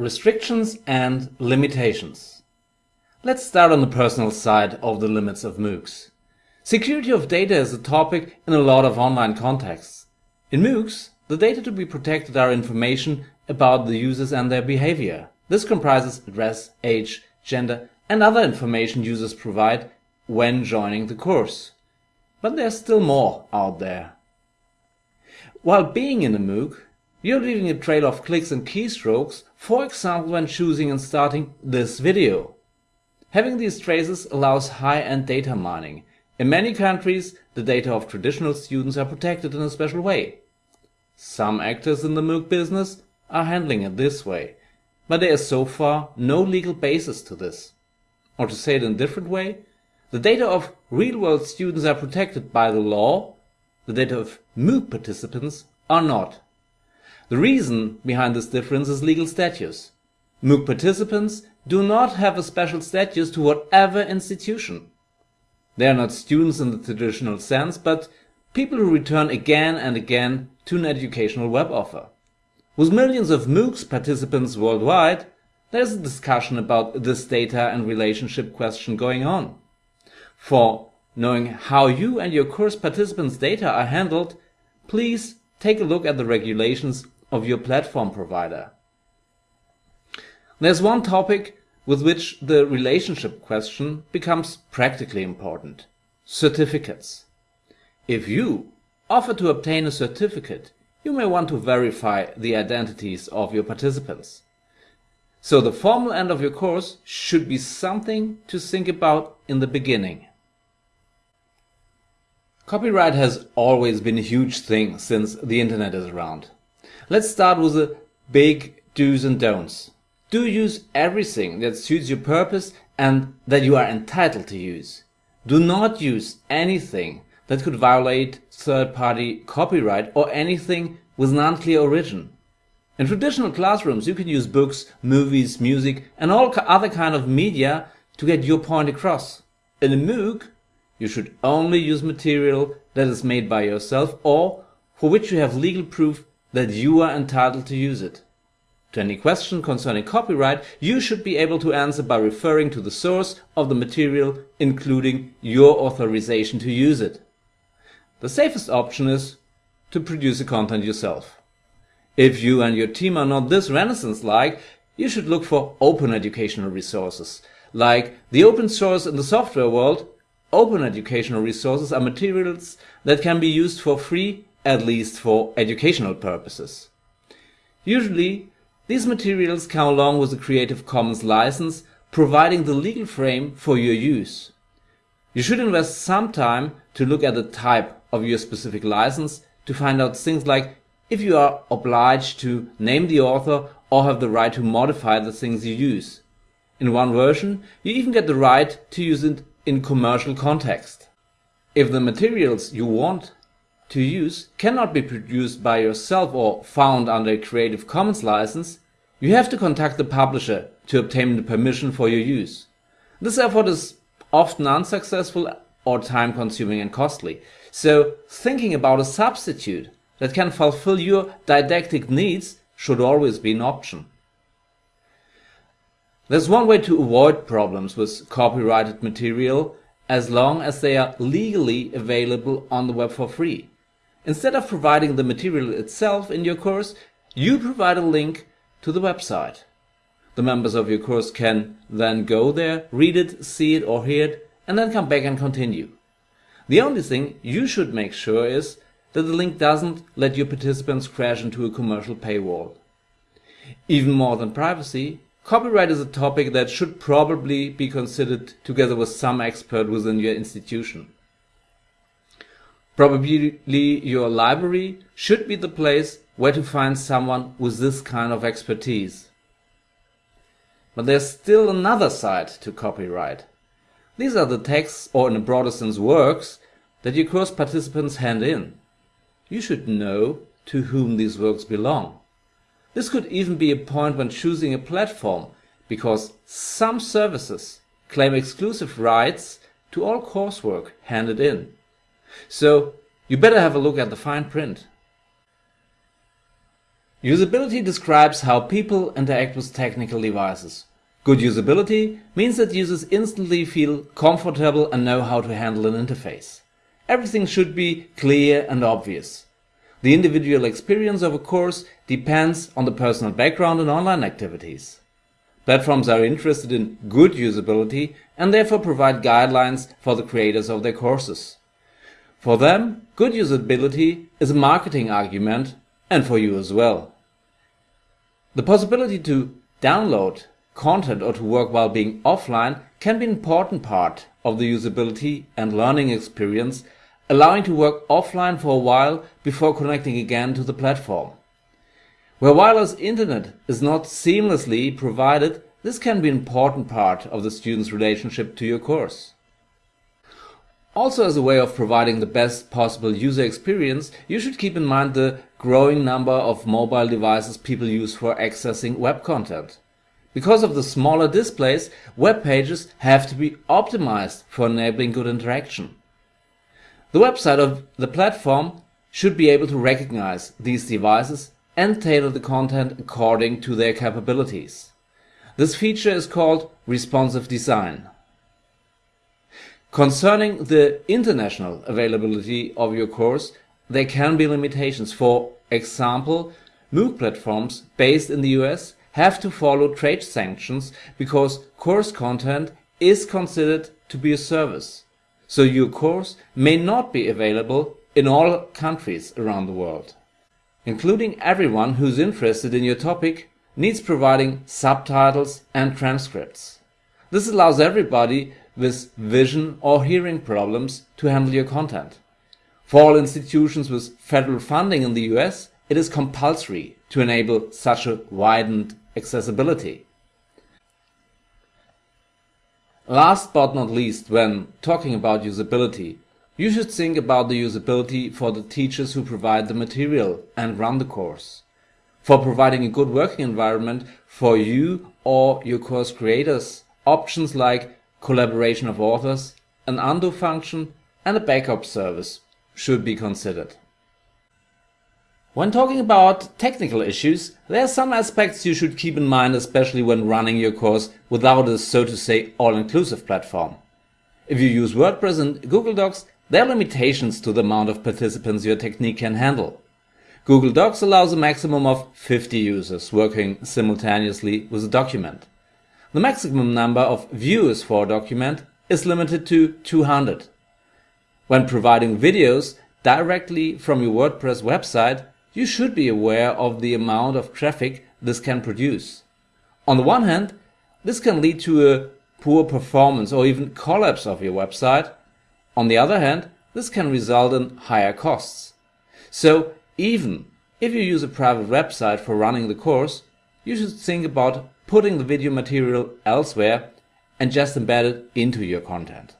Restrictions and limitations. Let's start on the personal side of the limits of MOOCs. Security of data is a topic in a lot of online contexts. In MOOCs, the data to be protected are information about the users and their behavior. This comprises address, age, gender and other information users provide when joining the course. But there's still more out there. While being in a MOOC, you're leaving a trail of clicks and keystrokes, for example when choosing and starting this video. Having these traces allows high-end data mining. In many countries, the data of traditional students are protected in a special way. Some actors in the MOOC business are handling it this way, but there is so far no legal basis to this. Or to say it in a different way, the data of real-world students are protected by the law, the data of MOOC participants are not. The reason behind this difference is legal status. MOOC participants do not have a special status to whatever institution. They are not students in the traditional sense, but people who return again and again to an educational web offer. With millions of MOOCs participants worldwide, there is a discussion about this data and relationship question going on. For knowing how you and your course participants' data are handled, please take a look at the regulations of your platform provider. There's one topic with which the relationship question becomes practically important. Certificates. If you offer to obtain a certificate, you may want to verify the identities of your participants. So the formal end of your course should be something to think about in the beginning. Copyright has always been a huge thing since the internet is around. Let's start with the big do's and don'ts. Do use everything that suits your purpose and that you are entitled to use. Do not use anything that could violate third-party copyright or anything with an unclear origin. In traditional classrooms you can use books, movies, music and all other kind of media to get your point across. In a MOOC you should only use material that is made by yourself or for which you have legal proof that you are entitled to use it. To any question concerning copyright, you should be able to answer by referring to the source of the material, including your authorization to use it. The safest option is to produce the content yourself. If you and your team are not this renaissance-like, you should look for open educational resources. Like the open source in the software world, open educational resources are materials that can be used for free at least for educational purposes. Usually, these materials come along with a Creative Commons license providing the legal frame for your use. You should invest some time to look at the type of your specific license to find out things like if you are obliged to name the author or have the right to modify the things you use. In one version, you even get the right to use it in commercial context. If the materials you want to use cannot be produced by yourself or found under a Creative Commons license, you have to contact the publisher to obtain the permission for your use. This effort is often unsuccessful or time consuming and costly, so thinking about a substitute that can fulfill your didactic needs should always be an option. There's one way to avoid problems with copyrighted material as long as they are legally available on the web for free. Instead of providing the material itself in your course, you provide a link to the website. The members of your course can then go there, read it, see it or hear it, and then come back and continue. The only thing you should make sure is that the link doesn't let your participants crash into a commercial paywall. Even more than privacy, copyright is a topic that should probably be considered together with some expert within your institution. Probably your library should be the place where to find someone with this kind of expertise. But there's still another side to copyright. These are the texts, or in a broader sense works, that your course participants hand in. You should know to whom these works belong. This could even be a point when choosing a platform, because some services claim exclusive rights to all coursework handed in. So you better have a look at the fine print. Usability describes how people interact with technical devices. Good usability means that users instantly feel comfortable and know how to handle an interface. Everything should be clear and obvious. The individual experience of a course depends on the personal background and online activities. Platforms are interested in good usability and therefore provide guidelines for the creators of their courses. For them, good usability is a marketing argument and for you as well. The possibility to download content or to work while being offline can be an important part of the usability and learning experience, allowing to work offline for a while before connecting again to the platform. Where wireless internet is not seamlessly provided, this can be an important part of the student's relationship to your course. Also as a way of providing the best possible user experience, you should keep in mind the growing number of mobile devices people use for accessing web content. Because of the smaller displays, web pages have to be optimized for enabling good interaction. The website of the platform should be able to recognize these devices and tailor the content according to their capabilities. This feature is called responsive design. Concerning the international availability of your course, there can be limitations. For example, MOOC platforms based in the US have to follow trade sanctions because course content is considered to be a service. So your course may not be available in all countries around the world. Including everyone who's interested in your topic needs providing subtitles and transcripts. This allows everybody with vision or hearing problems to handle your content. For all institutions with federal funding in the US, it is compulsory to enable such a widened accessibility. Last but not least, when talking about usability, you should think about the usability for the teachers who provide the material and run the course. For providing a good working environment for you or your course creators, options like collaboration of authors, an undo function and a backup service should be considered. When talking about technical issues, there are some aspects you should keep in mind especially when running your course without a so to say all-inclusive platform. If you use WordPress and Google Docs, there are limitations to the amount of participants your technique can handle. Google Docs allows a maximum of 50 users working simultaneously with a document. The maximum number of views for a document is limited to 200. When providing videos directly from your WordPress website, you should be aware of the amount of traffic this can produce. On the one hand, this can lead to a poor performance or even collapse of your website. On the other hand, this can result in higher costs. So even if you use a private website for running the course, you should think about putting the video material elsewhere and just embed it into your content.